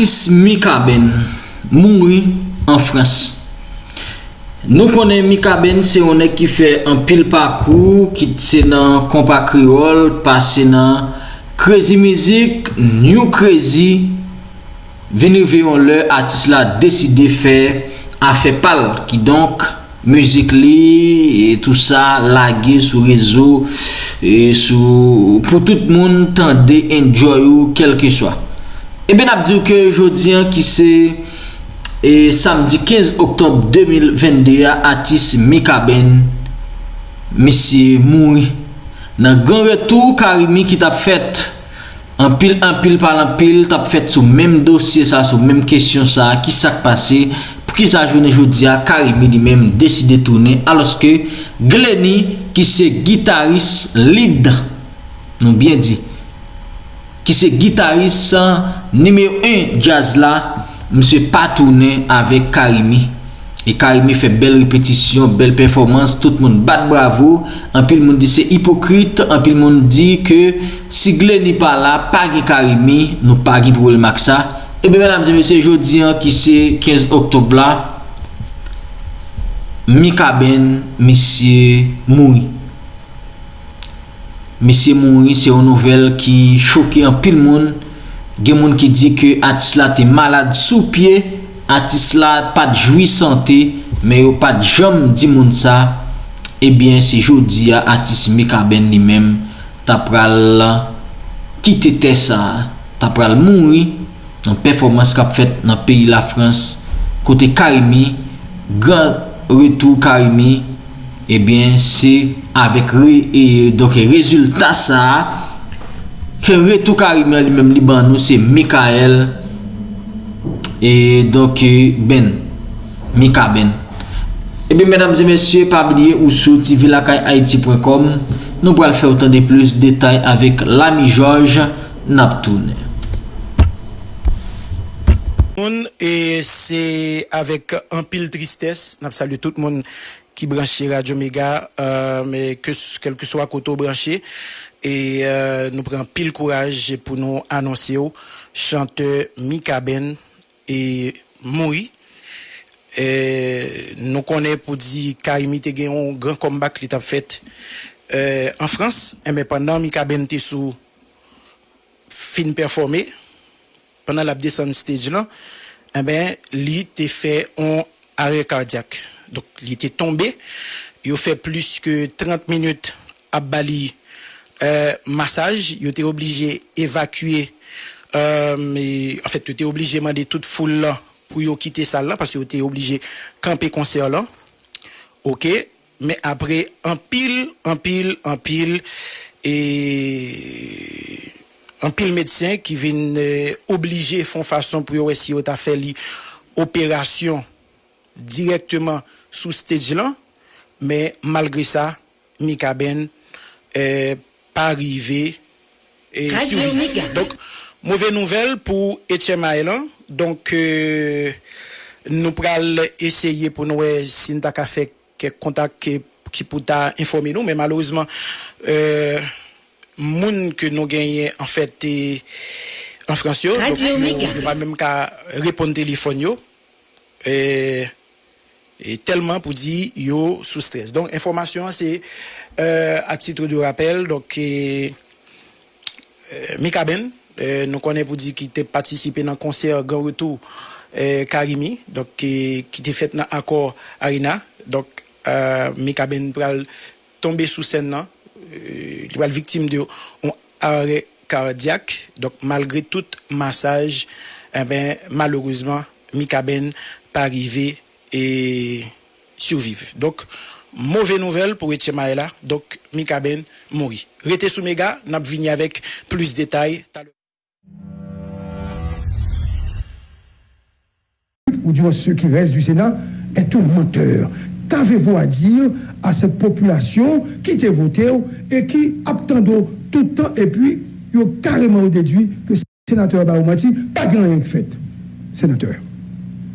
Asis Mikaben mouri an Frans. Nou konen Mikaben se yon ek ki fe an pil pakou, ki se nan kompa kriol, pase nan krezi mizik, new krezi, veni veyon le atis la deside fe a fe pal ki donk Muzik li, et tout sa, lage sou rezo, et sou, pou tout moun tende enjoy ou kelke swa. Eh Ebe nap diw ke jodyan ki se e, samdi 15 oktob 2022 atis Mikaben misye moui nan gen retou karimi ki tap fet anpil anpil pal anpil tap fet sou menm dosye sa sou menm kesyon sa ki sak pase pou ki sa jounen jodia karimi di menm deside tourne aloske Gleni ki se gitaris lid nou bien di ki se gitaris nimeyo 1 jazz la, mse patounen avek Karimi. E Karimi fe bel repetisyon, bel performans, tout moun bat bravo, anpil moun di se hipokrit, anpil moun di ke si gle ni pa la, pagi Karimi, nou pagi pou el maksa. Ebe menam zeme se jodi an ki se 15 oktob la, mi kaben, misye, moui. Mesye mouri se yon nouvel ki choke an pil moun. Gen moun ki di ke atis la te malade sou pie, atis la pat jwi sante, me yo pat jom di moun sa. Ebyen se jodi a atis mikaben li men. Ta pral kite te sa, Ta pral mouri. Nan performans kap fet nan peyi la Frans, kote Karimi, gran retou Karimi. Eh ebyen se avek re, e, doke rezultat sa, ke retou Karim li mem li ban nou se Mikael, e doke eh, Ben, Mika Ben. Eh Ebe, mèdames et mèsyè, pa bliye ou sou ti vilakayaiti.com Nou pral fè otan de plus detay avèk l'ami George Naptoune. Moun, e se avèk an pil tristès, nap salye tout moun. Ki branche Radio Mega, euh, kelke so akoto branche, e euh, nou pren pil kouraj pou nou anonsi yo, chante Mika Ben, e moui, nou konen pou di ka imite gen yon gran kombak li tap fet en Frans, e men pandan Mika Ben te sou fin performe, pandan la bdesan stage lan, e men li te fe yon are kardyak. Donc, il était tombé. Il a fait plus que 30 minutes à Bali euh, massage. Il était obligé d'évacuer. Euh, en fait, il était obligé de demander toute foule là pour quitter ça là parce qu'il était obligé de camper concert là. OK. Mais après, en pile, en pile, en pile, et un pile médecin qui vient euh, obliger font façon pour essayer de faire l'opération directement sou stage lan, me malgre sa, Mika Ben eh, pa rive e souvi. Donk, mouve nouvel pou Etienne donk euh, nou pral esye pou nou e sinta ka fe ke kontak ki pou ta informe nou, me malouzman euh, moun ke nou genye en fete en Fransyo, nou pa menm ka repon telefon yo, e et tellement pour dire yo sous stress. Donc information c'est euh, à titre de rappel donc euh, Mika Ben euh, nous connaissons pour dire qu'il était participé dans le concert Grand Retour Karimi donc qui était fait dans accord Arena donc Mika Ben pral tomber sous scène là il va victime de arrêt cardiaque donc malgré tout massage eh ben malheureusement Mika Ben pas arrivé et survivre. Donc, mauvaise nouvelle pour Etienne Maëla. Donc, Mika Ben mourit. Restez sous méga, n'a venu avec plus de détails. Ou du moins ceux qui restent du Sénat, est un menteur. Qu'avez-vous à dire à cette population qui t'a voté et qui attendait tout le temps et puis ils ont carrément déduit que le sénateur Baoumati pas rien fait, sénateur.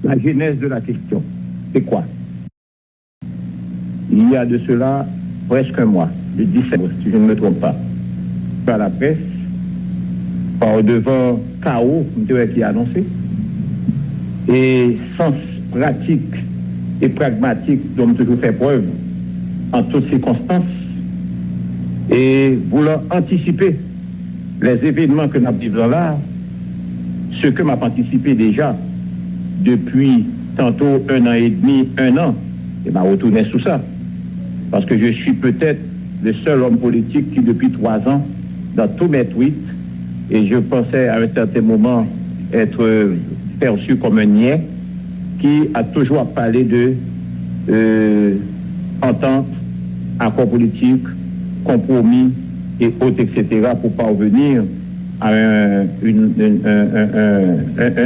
La genèse de la question c'est quoi? Il y a de cela presque un mois, le 17, si je ne me trompe pas, par la presse, par devant chaos qui a annoncé, et sens pratique et pragmatique dont toujours fait preuve en toutes circonstances et voulant anticiper les événements que nous vivons là, ce que m'a anticipé déjà depuis tantôt un an et demi, un an, et m'a retourné sous ça. Parce que je suis peut-être le seul homme politique qui, depuis trois ans, dans tous mes tweets, et je pensais à un certain moment être perçu comme un niais, qui a toujours parlé de euh, entente, accord politique, compromis et autres, etc., pour parvenir à un,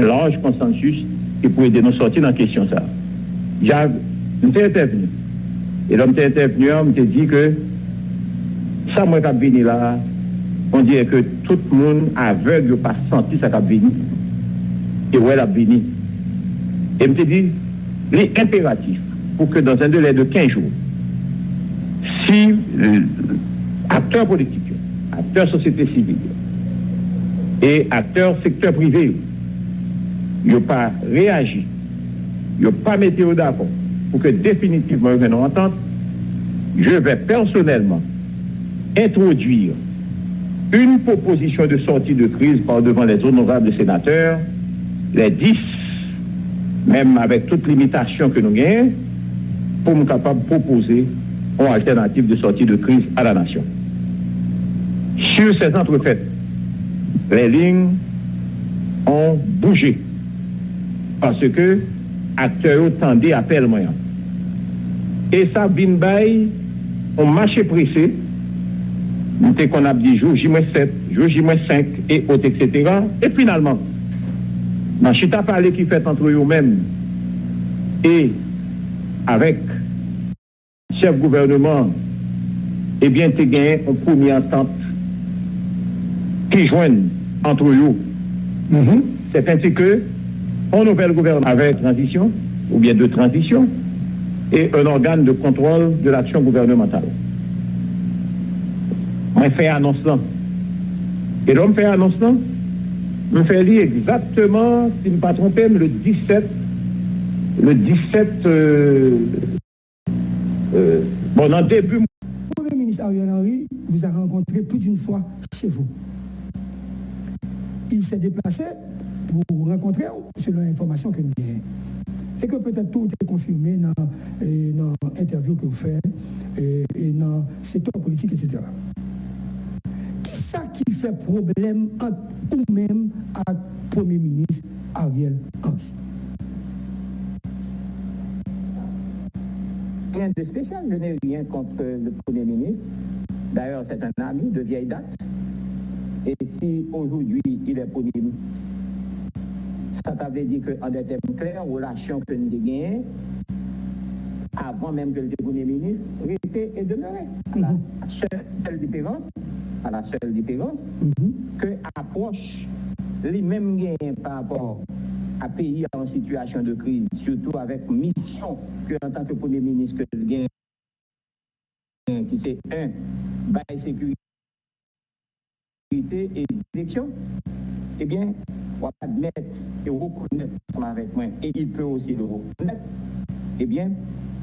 large consensus ki pou ede nou soti nan kesyon sa. Jag, mwen te intervenu. E lom te intervenu an, mwen te di ke sa mwen kap vini la, on diye ke tout moun aveg yo pa santi sa kap vini. E wè la vini. E mwen te di, li imperatif pou ke dans un delè de 15 jours, si akteur politik, akteur sosieté sivil, et akteur sektor privé ou, n'ont pas réagi, n'ont pas météo d'accord pour que définitivement ils en entente, je vais personnellement introduire une proposition de sortie de crise par devant les honorables sénateurs, les 10 même avec toute limitation que nous gagnons, pour nous capables de proposer une alternative de sortie de crise à la nation. Sur ces entrefaites, les lignes ont bougé Pase ke akte yo tende apel mwen. E sa bin bay, on mache prese, mwen te kon ap di jou J-7, jou J-5, et ot, etc. Et finalman, nan chita pale ki fet antre yo men, et avek chef gouvernement, ebyen eh te gen yon poumi entente ki jwen antre yo. Mm -hmm. Se pensi ke un nouvel gouvernement avec transition, ou bien de transition, et un organe de contrôle de l'action gouvernementale. On fait annonce Et l'homme fait annonce me fait lire exactement, si je ne me pas le 17, le 17, euh, euh, bon, en début. Le Premier ministre Ariel Henry vous a rencontré plus d'une fois chez vous. Il s'est déplacé pour rencontrer, selon l'information que nous avons. Et que peut-être tout est confirmé dans l'interview que vous faites et, et dans le secteur politique, etc ça qui fait problème entre vous-même à Premier ministre Ariel Henry? Rien de spécial, je n'ai rien contre le Premier ministre. D'ailleurs, c'est un ami de vieille date. Et si aujourd'hui il est Premier ministre, ça t'avait dit qu'en des termes clairs, relation que nous avons avant même que le Premier ministre, était et demeurait. La seule différence, à la seule différence mhm. que approche les mêmes gains par rapport à pays en situation de crise, surtout avec mission que en tant que Premier ministre que le gain qui c'est un, bail sécurité et direction, eh bien, va admettre et reconnaître avec moi, et il peut aussi le reconnaître, eh bien,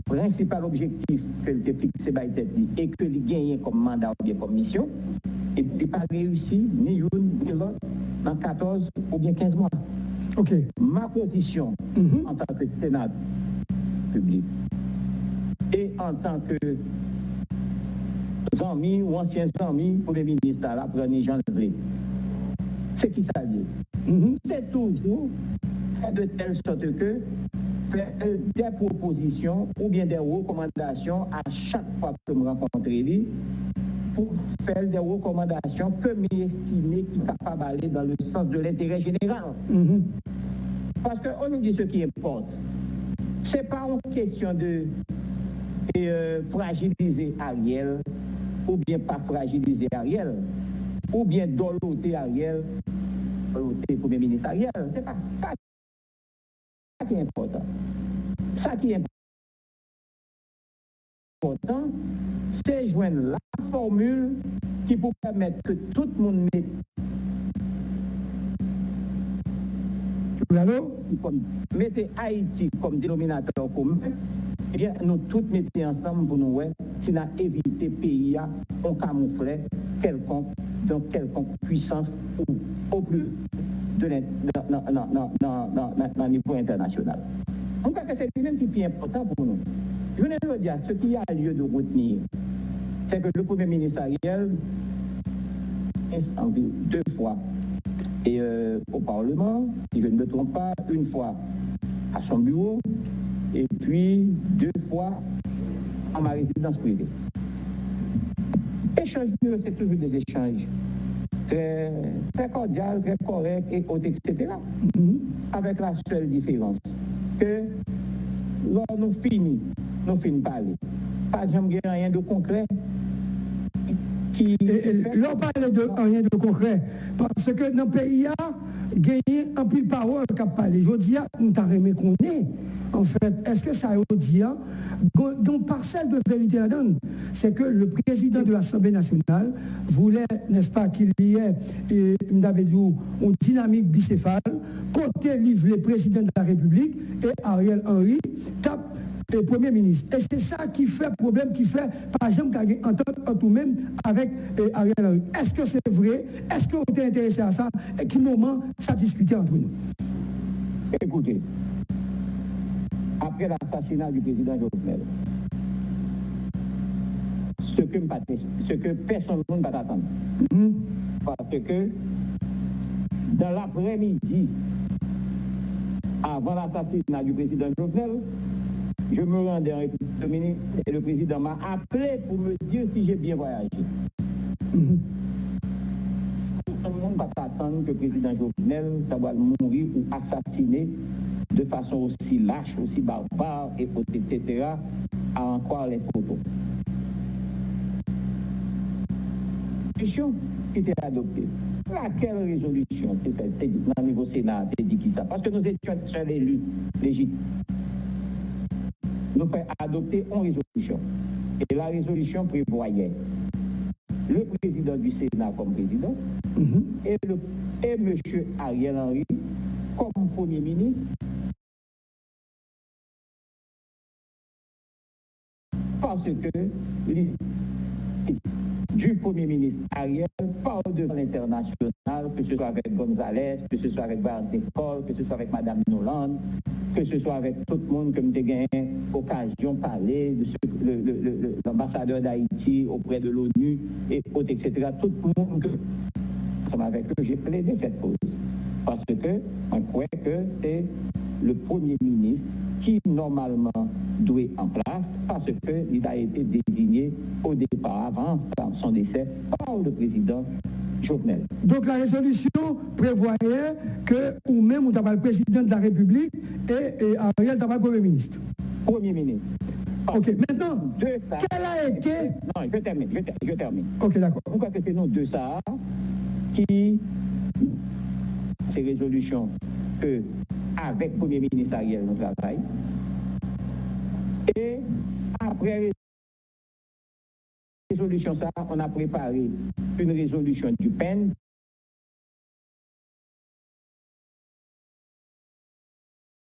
principal objectif que le fixé par et que le gagne comme mandat ou bien comme mission, et puis pas réussi ni une ni l'autre dans 14 ou bien 15 mois. Ok. Ma position mhm. en tant que Sénat public et en tant que amis ou ancien amis pour les ministres, la première Jean c'est qui ça dit mhm. C'est toujours de telle sorte que des propositions ou bien des recommandations à chaque fois que je rencontre lui pour faire des recommandations que m'estimer qui capables d'aller dans le sens de l'intérêt général. Mm-hmm. Parce qu'on nous dit ce qui importe. Ce n'est pas une question de euh, fragiliser Ariel ou bien pas fragiliser Ariel ou bien doloter Ariel, doloter Premier ministre Ariel. C'est pas ça qui est important. Ça qui est important, c'est joindre la formule qui peut permettre que tout le monde mettez Haïti comme dénominateur commun, eh bien, nous tous mettons ensemble pour nous, ouais, si nous éviter pays à on camoufler quelconque, dans quelconque puissance ou au plus de dans niveau international. En tout cas, c'est lui-même qui est important pour nous. Je veux dire, ce qui a lieu de retenir, c'est que le Premier ministre Ariel, deux fois et, euh, au Parlement, si je ne me trompe pas, une fois à son bureau, et puis deux fois à ma résidence privée. Échange, c'est toujours des échanges très, très cordial, très correct, et etc. Mm-hmm. Avec la seule différence que lors nous finissons, nous finissons parler. Pas jamais rien de concret L'on parle de rien de concret. Parce que dans le pays, gagné un peu de parole qui a. Je dis, nous avons qu'on est. En fait, est-ce que ça veut dire, dans parcelle de vérité là-dedans, c'est que le président de l'Assemblée nationale voulait, n'est-ce pas, qu'il y ait, une dynamique bicéphale, côté livre le président de la République et Ariel Henry tape et Premier ministre. Et c'est ça qui fait problème, qui fait, par exemple, qu'il y a entente en tout même avec eh, Ariel Henry. Est-ce que c'est vrai? Est-ce qu'on est intéressé à ça? Et quel moment ça discuté entre nous? Écoutez, après l'assassinat du président Jovenel, ce que, ce que personne ne va attendre. Mm-hmm. Parce que dans l'après-midi, avant l'assassinat du président Jovenel, je me rendais en République dominicaine et le président m'a appelé pour me dire si j'ai bien voyagé. Tout le monde va attendre que le président Jovenel va mourir ou assassiner de façon aussi lâche, aussi barbare, et, etc., à en croire les photos. Résolution qui était adoptée. Laquelle résolution c'était le niveau Sénat, dit qui ça? Parce que nous étions seuls élus légitimes nous fait adopter une résolution. Et la résolution prévoyait le président du Sénat comme président mhm. et, le, et M. Ariel Henry comme Premier ministre parce que du Premier ministre Ariel parle devant l'international, que ce soit avec González, que ce soit avec Barnes que ce soit avec Mme Noland, que ce soit avec tout le monde que j'ai gagné occasion de parler, de l'ambassadeur d'Haïti auprès de l'ONU, et autres, etc. Tout le monde que, avec eux, j'ai plaidé cette cause. Parce que on croit que c'est le Premier ministre qui normalement doit en place parce qu'il a été désigné au départ, avant son décès, par le président Jovenel. Donc la résolution prévoyait que, ou même, on le président de la République et, et Ariel le Premier ministre. Premier ministre. Ok, maintenant, quel a été... Non, je termine, je, termine. Ok, d'accord. Pourquoi que c'est nous deux ça qui, ces résolutions que avec le Premier ministre Ariel, nous travaillons. Et après résolution ça, on a préparé une résolution du PEN